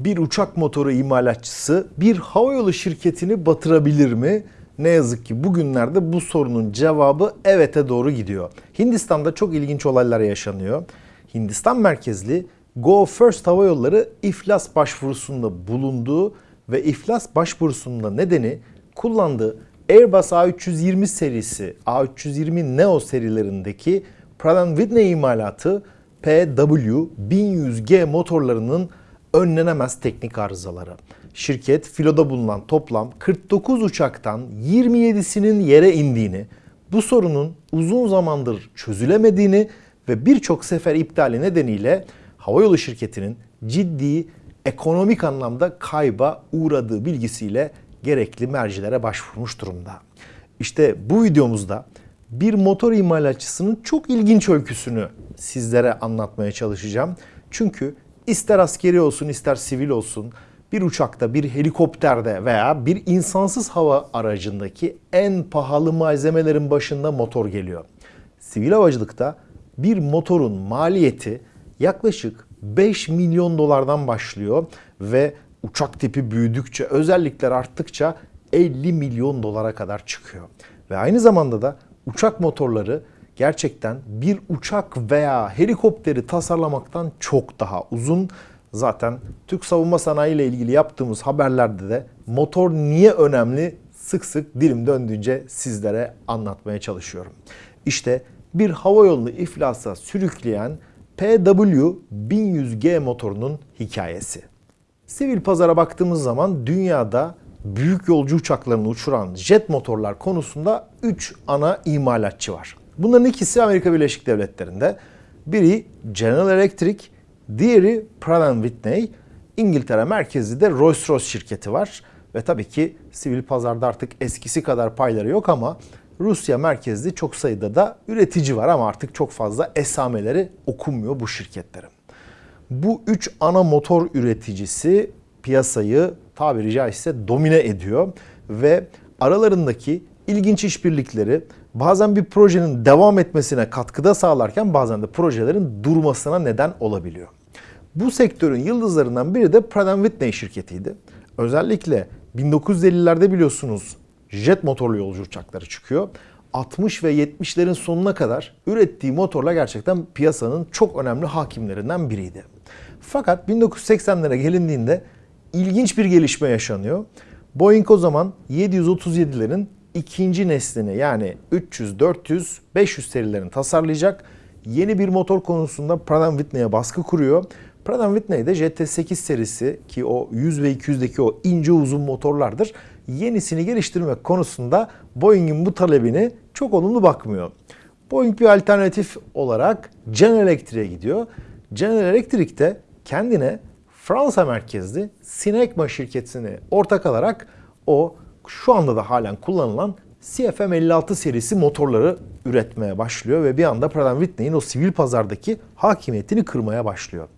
Bir uçak motoru imalatçısı bir havayolu şirketini batırabilir mi? Ne yazık ki bugünlerde bu sorunun cevabı evete doğru gidiyor. Hindistan'da çok ilginç olaylar yaşanıyor. Hindistan merkezli Go First Hava Yolları iflas başvurusunda bulunduğu ve iflas başvurusunun da nedeni kullandığı Airbus A320 serisi, A320 Neo serilerindeki Pratt Whitney imalatı PW1100G motorlarının önlenemez teknik arızaları. Şirket filoda bulunan toplam 49 uçaktan 27'sinin yere indiğini, bu sorunun uzun zamandır çözülemediğini ve birçok sefer iptali nedeniyle havayolu şirketinin ciddi ekonomik anlamda kayba uğradığı bilgisiyle gerekli mercilere başvurmuş durumda. İşte bu videomuzda bir motor imalatçısının çok ilginç öyküsünü sizlere anlatmaya çalışacağım. Çünkü ister askeri olsun ister sivil olsun bir uçakta, bir helikopterde veya bir insansız hava aracındaki en pahalı malzemelerin başında motor geliyor. Sivil havacılıkta bir motorun maliyeti yaklaşık 5 milyon dolardan başlıyor ve uçak tipi büyüdükçe, özellikler arttıkça 50 milyon dolara kadar çıkıyor. Ve aynı zamanda da uçak motorları gerçekten bir uçak veya helikopteri tasarlamaktan çok daha uzun. Zaten Türk savunma sanayi ile ilgili yaptığımız haberlerde de motor niye önemli sık sık dilim döndüğünce sizlere anlatmaya çalışıyorum. İşte bir hava yolunu iflasa sürükleyen PW1100G motorunun hikayesi. Sivil pazara baktığımız zaman dünyada büyük yolcu uçaklarını uçuran jet motorlar konusunda 3 ana imalatçı var. Bunların ikisi Amerika Birleşik Devletleri'nde. Biri General Electric, diğeri Pratt Whitney. İngiltere merkezli de Rolls-Royce şirketi var. Ve tabii ki sivil pazarda artık eskisi kadar payları yok ama Rusya merkezli çok sayıda da üretici var ama artık çok fazla esameleri okunmuyor bu şirketlerin. Bu üç ana motor üreticisi piyasayı tabiri caizse domine ediyor ve aralarındaki ilginç işbirlikleri bazen bir projenin devam etmesine katkıda sağlarken bazen de projelerin durmasına neden olabiliyor. Bu sektörün yıldızlarından biri de Pratt Whitney şirketiydi. Özellikle 1950'lerde biliyorsunuz jet motorlu yolcu uçakları çıkıyor. 60 ve 70'lerin sonuna kadar ürettiği motorla gerçekten piyasanın çok önemli hakimlerinden biriydi. Fakat 1980'lere gelindiğinde ilginç bir gelişme yaşanıyor. Boeing o zaman 737'lerin ikinci neslini yani 300, 400, 500 serilerini tasarlayacak. Yeni bir motor konusunda Pratt Whitney'e baskı kuruyor. Pratt Whitney'de JT8 serisi ki o 100 ve 200'deki o ince uzun motorlardır. Yenisini geliştirmek konusunda Boeing'in bu talebini çok olumlu bakmıyor. Boeing bir alternatif olarak General Electric'e gidiyor. General Electric de kendine Fransa merkezli Sinecma şirketini ortak alarak o şu anda da halen kullanılan CFM56 serisi motorları üretmeye başlıyor ve bir anda Pratt Whitney'in o sivil pazardaki hakimiyetini kırmaya başlıyor.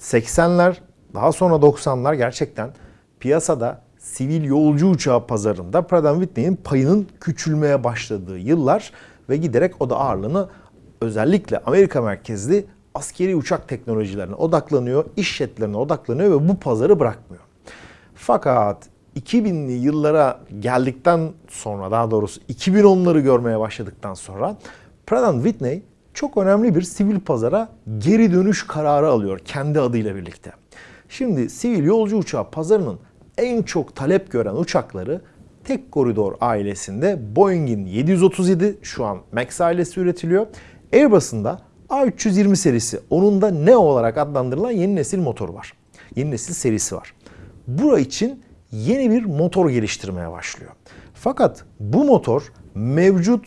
80'ler daha sonra 90'lar gerçekten piyasada sivil yolcu uçağı pazarında Pratt Whitney'in payının küçülmeye başladığı yıllar ve giderek o da ağırlığını özellikle Amerika merkezli askeri uçak teknolojilerine odaklanıyor, iş jetlerine odaklanıyor ve bu pazarı bırakmıyor. Fakat 2000'li yıllara geldikten sonra daha doğrusu 2010'ları görmeye başladıktan sonra Pratt Whitney çok önemli bir sivil pazara geri dönüş kararı alıyor kendi adıyla birlikte. Şimdi sivil yolcu uçağı pazarının en çok talep gören uçakları tek koridor ailesinde Boeing'in 737 şu an Max ailesi üretiliyor. Airbus'un da A320 serisi onun da ne olarak adlandırılan yeni nesil motoru var. Yeni nesil serisi var. Bura için yeni bir motor geliştirmeye başlıyor. Fakat bu motor mevcut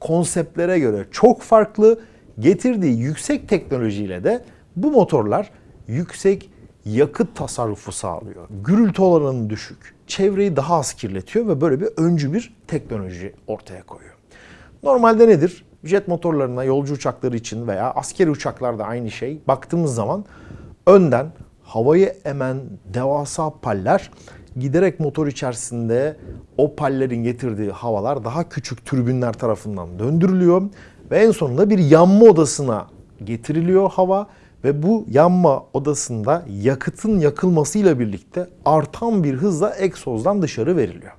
konseptlere göre çok farklı. Getirdiği yüksek teknolojiyle de bu motorlar yüksek yakıt tasarrufu sağlıyor. Gürültü oranı düşük. Çevreyi daha az kirletiyor ve böyle bir öncü bir teknoloji ortaya koyuyor. Normalde nedir? Jet motorlarına, yolcu uçakları için veya askeri uçaklarda aynı şey. Baktığımız zaman önden havayı emen devasa paller giderek motor içerisinde o pallerin getirdiği havalar daha küçük türbinler tarafından döndürülüyor ve en sonunda bir yanma odasına getiriliyor hava Ve bu yanma odasında yakıtın yakılmasıyla birlikte artan bir hızla egzozdan dışarı veriliyor.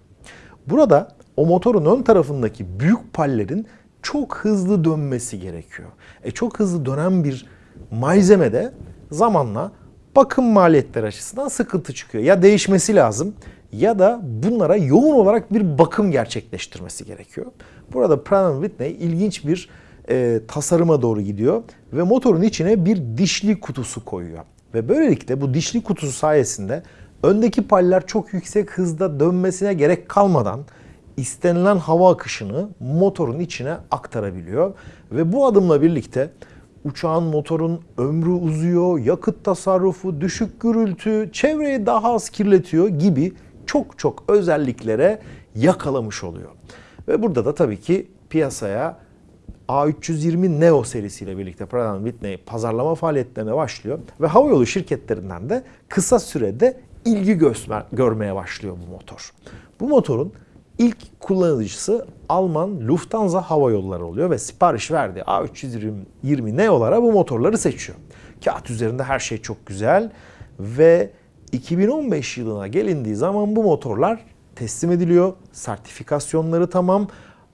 Burada o motorun ön tarafındaki büyük pallerin çok hızlı dönmesi gerekiyor. E çok hızlı dönen bir malzemede zamanla bakım maliyetleri açısından sıkıntı çıkıyor. Ya değişmesi lazım ya da bunlara yoğun olarak bir bakım gerçekleştirmesi gerekiyor. Burada Pratt Whitney ilginç bir e, tasarıma doğru gidiyor ve motorun içine bir dişli kutusu koyuyor. Ve böylelikle bu dişli kutusu sayesinde öndeki paller çok yüksek hızda dönmesine gerek kalmadan istenilen hava akışını motorun içine aktarabiliyor. Ve bu adımla birlikte uçağın motorun ömrü uzuyor, yakıt tasarrufu, düşük gürültü, çevreyi daha az kirletiyor gibi çok çok özelliklere yakalamış oluyor. Ve burada da tabii ki piyasaya A320 Neo serisiyle birlikte Pratt Whitney pazarlama faaliyetlerine başlıyor ve havayolu şirketlerinden de kısa sürede ilgi göster- görmeye başlıyor bu motor. Bu motorun ilk kullanıcısı Alman Lufthansa Hava Yolları oluyor ve sipariş verdiği A320 Neo'lara bu motorları seçiyor. Kağıt üzerinde her şey çok güzel ve 2015 yılına gelindiği zaman bu motorlar teslim ediliyor. Sertifikasyonları tamam.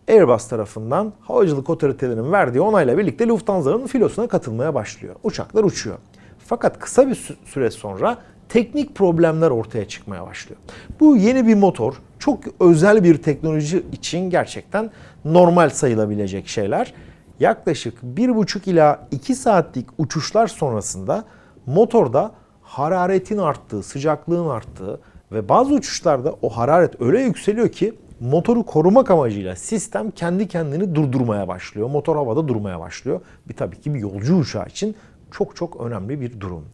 Airbus tarafından havacılık otoritelerinin verdiği onayla birlikte Lufthansa'nın filosuna katılmaya başlıyor. Uçaklar uçuyor. Fakat kısa bir sü- süre sonra teknik problemler ortaya çıkmaya başlıyor. Bu yeni bir motor, çok özel bir teknoloji için gerçekten normal sayılabilecek şeyler. Yaklaşık 1,5 ila 2 saatlik uçuşlar sonrasında motorda hararetin arttığı, sıcaklığın arttığı ve bazı uçuşlarda o hararet öyle yükseliyor ki motoru korumak amacıyla sistem kendi kendini durdurmaya başlıyor. Motor havada durmaya başlıyor. Bir tabii ki bir yolcu uçağı için çok çok önemli bir durum.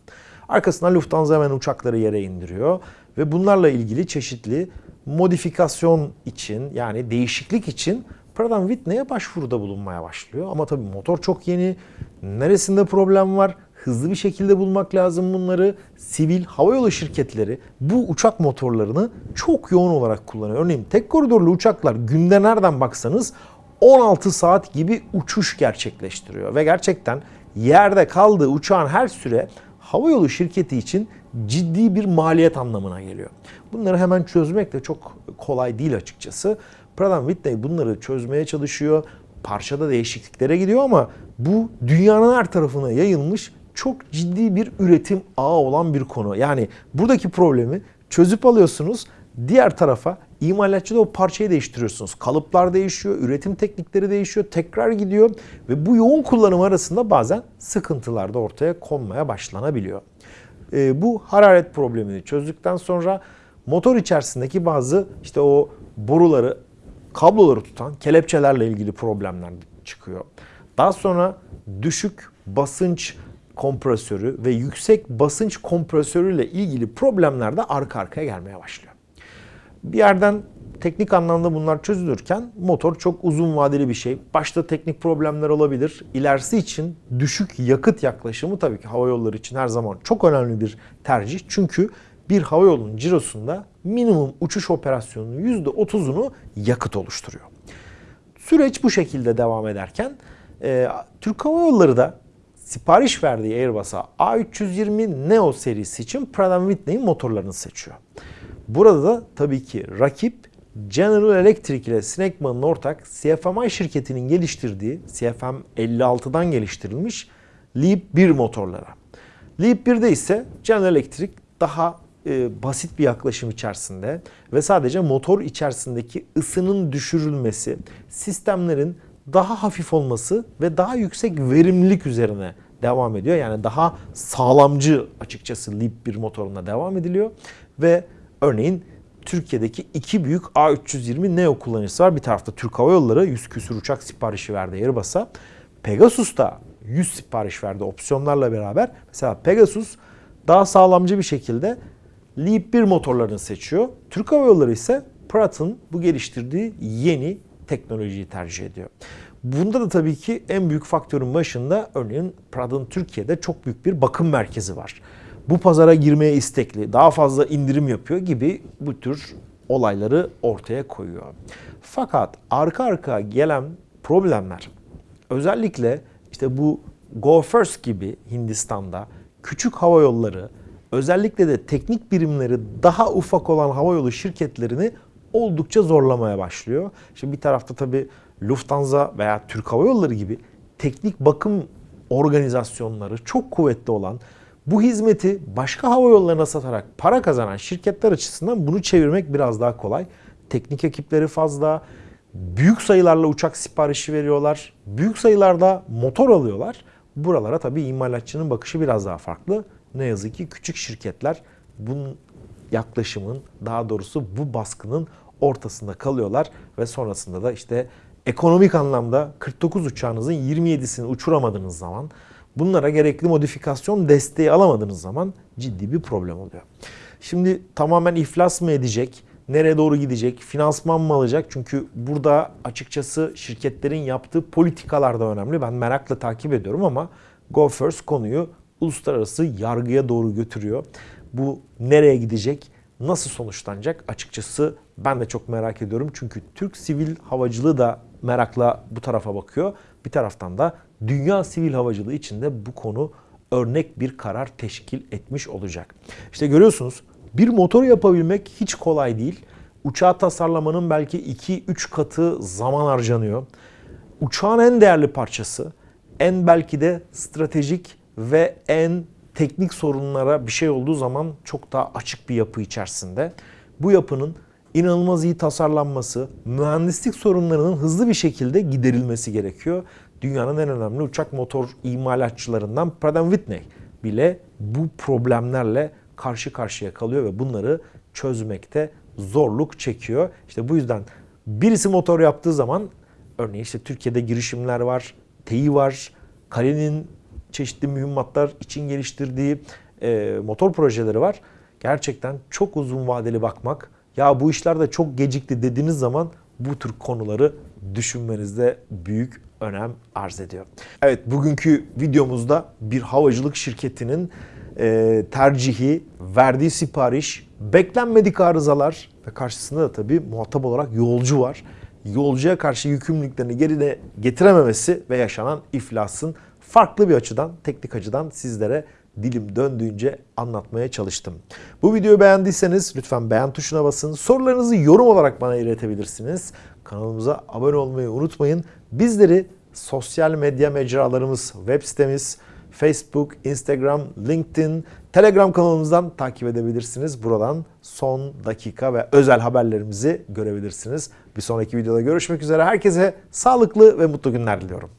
Arkasından Lufthansa hemen uçakları yere indiriyor ve bunlarla ilgili çeşitli modifikasyon için yani değişiklik için Pratt Whitney'e başvuruda bulunmaya başlıyor. Ama tabii motor çok yeni. Neresinde problem var? Hızlı bir şekilde bulmak lazım bunları. Sivil havayolu şirketleri bu uçak motorlarını çok yoğun olarak kullanıyor. Örneğin tek koridorlu uçaklar günde nereden baksanız 16 saat gibi uçuş gerçekleştiriyor. Ve gerçekten yerde kaldığı uçağın her süre havayolu şirketi için ciddi bir maliyet anlamına geliyor. Bunları hemen çözmek de çok kolay değil açıkçası. Pratt Whitney bunları çözmeye çalışıyor. Parçada değişikliklere gidiyor ama bu dünyanın her tarafına yayılmış çok ciddi bir üretim ağı olan bir konu. Yani buradaki problemi çözüp alıyorsunuz. Diğer tarafa imalatçıda o parçayı değiştiriyorsunuz. Kalıplar değişiyor, üretim teknikleri değişiyor, tekrar gidiyor ve bu yoğun kullanım arasında bazen sıkıntılar da ortaya konmaya başlanabiliyor. E, bu hararet problemini çözdükten sonra motor içerisindeki bazı işte o boruları, kabloları tutan kelepçelerle ilgili problemler çıkıyor. Daha sonra düşük basınç kompresörü ve yüksek basınç kompresörüyle ilgili problemler de arka arkaya gelmeye başlıyor. Bir yerden teknik anlamda bunlar çözülürken motor çok uzun vadeli bir şey. Başta teknik problemler olabilir. İlerisi için düşük yakıt yaklaşımı tabii ki hava yolları için her zaman çok önemli bir tercih. Çünkü bir hava yolunun cirosunda minimum uçuş operasyonunun %30'unu yakıt oluşturuyor. Süreç bu şekilde devam ederken e, Türk Hava Yolları da sipariş verdiği Airbus'a A320 Neo serisi için Pratt Whitney'in motorlarını seçiyor. Burada da tabii ki rakip General Electric ile Snecman'ın ortak CFMI şirketinin geliştirdiği CFM 56'dan geliştirilmiş Leap 1 motorlara. Leap 1'de ise General Electric daha e, basit bir yaklaşım içerisinde ve sadece motor içerisindeki ısının düşürülmesi, sistemlerin daha hafif olması ve daha yüksek verimlilik üzerine devam ediyor. Yani daha sağlamcı açıkçası Leap 1 motoruna devam ediliyor ve örneğin Türkiye'deki iki büyük A320 Neo kullanıcısı var. Bir tarafta Türk Hava Yolları 100 küsür uçak siparişi verdi Airbus'a. Pegasus da 100 sipariş verdi opsiyonlarla beraber. Mesela Pegasus daha sağlamcı bir şekilde Leap 1 motorlarını seçiyor. Türk Hava Yolları ise Pratt'ın bu geliştirdiği yeni teknolojiyi tercih ediyor. Bunda da tabii ki en büyük faktörün başında örneğin Pratt'ın Türkiye'de çok büyük bir bakım merkezi var. Bu pazara girmeye istekli, daha fazla indirim yapıyor gibi bu tür olayları ortaya koyuyor. Fakat arka arka gelen problemler özellikle işte bu Go First gibi Hindistan'da küçük hava yolları özellikle de teknik birimleri daha ufak olan havayolu şirketlerini oldukça zorlamaya başlıyor. Şimdi bir tarafta tabii Lufthansa veya Türk Hava Yolları gibi teknik bakım organizasyonları çok kuvvetli olan bu hizmeti başka hava yollarına satarak para kazanan şirketler açısından bunu çevirmek biraz daha kolay. Teknik ekipleri fazla, büyük sayılarla uçak siparişi veriyorlar, büyük sayılarda motor alıyorlar. Buralara tabii imalatçının bakışı biraz daha farklı. Ne yazık ki küçük şirketler bunun yaklaşımın daha doğrusu bu baskının ortasında kalıyorlar ve sonrasında da işte ekonomik anlamda 49 uçağınızın 27'sini uçuramadığınız zaman bunlara gerekli modifikasyon desteği alamadığınız zaman ciddi bir problem oluyor. Şimdi tamamen iflas mı edecek? Nereye doğru gidecek? Finansman mı alacak? Çünkü burada açıkçası şirketlerin yaptığı politikalar da önemli. Ben merakla takip ediyorum ama Go First konuyu uluslararası yargıya doğru götürüyor. Bu nereye gidecek? Nasıl sonuçlanacak? Açıkçası ben de çok merak ediyorum. Çünkü Türk sivil havacılığı da merakla bu tarafa bakıyor. Bir taraftan da dünya sivil havacılığı içinde bu konu örnek bir karar teşkil etmiş olacak. İşte görüyorsunuz bir motor yapabilmek hiç kolay değil. Uçağı tasarlamanın belki 2-3 katı zaman harcanıyor. Uçağın en değerli parçası, en belki de stratejik ve en teknik sorunlara bir şey olduğu zaman çok daha açık bir yapı içerisinde. Bu yapının inanılmaz iyi tasarlanması, mühendislik sorunlarının hızlı bir şekilde giderilmesi gerekiyor. Dünyanın en önemli uçak motor imalatçılarından Pratt Whitney bile bu problemlerle karşı karşıya kalıyor ve bunları çözmekte zorluk çekiyor. İşte bu yüzden birisi motor yaptığı zaman örneğin işte Türkiye'de girişimler var, TEİ var, Kale'nin çeşitli mühimmatlar için geliştirdiği e, motor projeleri var. Gerçekten çok uzun vadeli bakmak, ya bu işler de çok gecikti dediğiniz zaman bu tür konuları düşünmenizde büyük önem arz ediyor. Evet bugünkü videomuzda bir havacılık şirketinin e, tercihi, verdiği sipariş, beklenmedik arızalar ve karşısında da tabii muhatap olarak yolcu var. Yolcuya karşı yükümlülüklerini geride getirememesi ve yaşanan iflasın farklı bir açıdan, teknik açıdan sizlere dilim döndüğünce anlatmaya çalıştım. Bu videoyu beğendiyseniz lütfen beğen tuşuna basın. Sorularınızı yorum olarak bana iletebilirsiniz. Kanalımıza abone olmayı unutmayın. Bizleri sosyal medya mecralarımız, web sitemiz, Facebook, Instagram, LinkedIn, Telegram kanalımızdan takip edebilirsiniz. Buradan son dakika ve özel haberlerimizi görebilirsiniz. Bir sonraki videoda görüşmek üzere. Herkese sağlıklı ve mutlu günler diliyorum.